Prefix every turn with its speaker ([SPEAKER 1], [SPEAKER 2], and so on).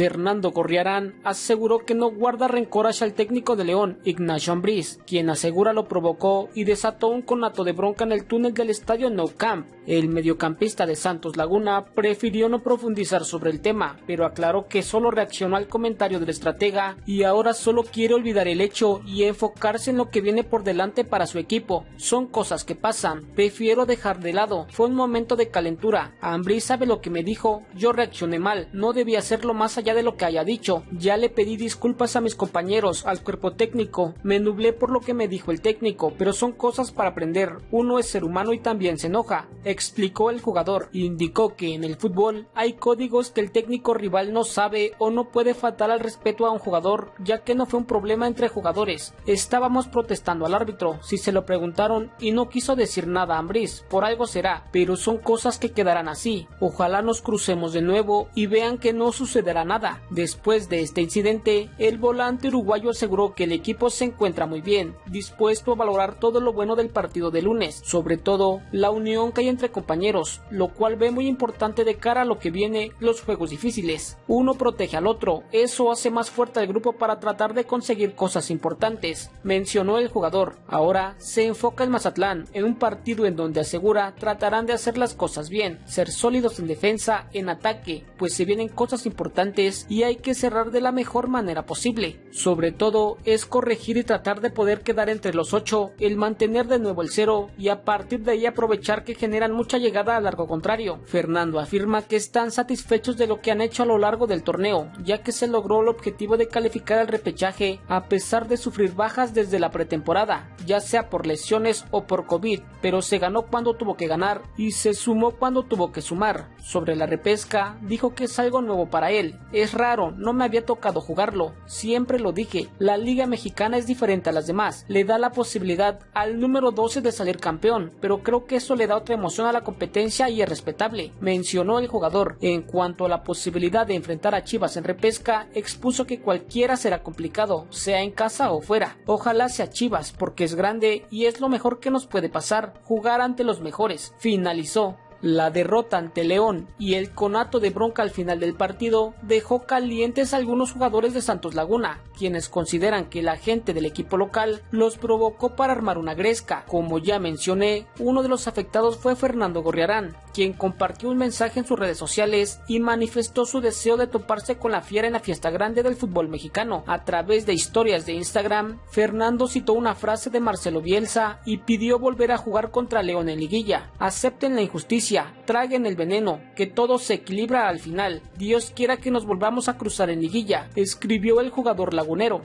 [SPEAKER 1] Fernando Gorriarán aseguró que no guarda rencor hacia el técnico de León, Ignacio Ambriz, quien asegura lo provocó y desató un conato de bronca en el túnel del estadio No Camp. El mediocampista de Santos Laguna prefirió no profundizar sobre el tema, pero aclaró que solo reaccionó al comentario del estratega y ahora solo quiere olvidar el hecho y enfocarse en lo que viene por delante para su equipo. Son cosas que pasan, prefiero dejar de lado, fue un momento de calentura. Ambrí sabe lo que me dijo, yo reaccioné mal, no debía hacerlo más allá de lo que haya dicho. Ya le pedí disculpas a mis compañeros, al cuerpo técnico, me nublé por lo que me dijo el técnico, pero son cosas para aprender. Uno es ser humano y también se enoja, explicó el jugador. Indicó que en el fútbol hay códigos que el técnico rival no sabe o no puede faltar al respeto a un jugador, ya que no fue un problema entre jugadores. Estábamos protestando al árbitro, si se lo preguntaron y no quiso decir nada a Ambris, por algo será, pero son cosas que quedarán así. Ojalá nos crucemos de nuevo y vean que no sucederá nada. Después de este incidente, el volante uruguayo aseguró que el equipo se encuentra muy bien, dispuesto a valorar todo lo bueno del partido de lunes, sobre todo la unión que hay entre compañeros, lo cual ve muy importante de cara a lo que viene los juegos difíciles. Uno protege al otro, eso hace más fuerte al grupo para tratar de conseguir cosas importantes, mencionó el jugador. Ahora se enfoca en Mazatlán, en un partido en donde asegura tratarán de hacer las cosas bien, ser sólidos en defensa, en ataque, pues se vienen cosas importantes y hay que cerrar de la mejor manera posible. Sobre todo es corregir y tratar de poder quedar entre los ocho, el mantener de nuevo el cero y a partir de ahí aprovechar que generan mucha llegada a largo contrario. Fernando afirma que están satisfechos de lo que han hecho a lo largo del torneo, ya que se logró el objetivo de calificar al repechaje a pesar de sufrir bajas desde la pretemporada, ya sea por lesiones o por COVID, pero se ganó cuando tuvo que ganar y se sumó cuando tuvo que sumar. Sobre la repesca, dijo que es algo nuevo para él. Es raro, no me había tocado jugarlo. Siempre lo dije, la liga mexicana es diferente a las demás. Le da la posibilidad al número 12 de salir campeón, pero creo que eso le da otra emoción a la competencia y es respetable. Mencionó el jugador. En cuanto a la posibilidad de enfrentar a Chivas en repesca, expuso que cualquiera será complicado, sea en casa o fuera. Ojalá sea Chivas, porque es grande y es lo mejor que nos puede pasar, jugar ante los mejores. Finalizó. La derrota ante León y el conato de bronca al final del partido dejó calientes a algunos jugadores de Santos Laguna, quienes consideran que la gente del equipo local los provocó para armar una gresca. Como ya mencioné, uno de los afectados fue Fernando Gorriarán, quien compartió un mensaje en sus redes sociales y manifestó su deseo de toparse con la fiera en la fiesta grande del fútbol mexicano. A través de historias de Instagram, Fernando citó una frase de Marcelo Bielsa y pidió volver a jugar contra León en liguilla. Acepten la injusticia traguen el veneno, que todo se equilibra al final. Dios quiera que nos volvamos a cruzar en liguilla, escribió el jugador lagunero.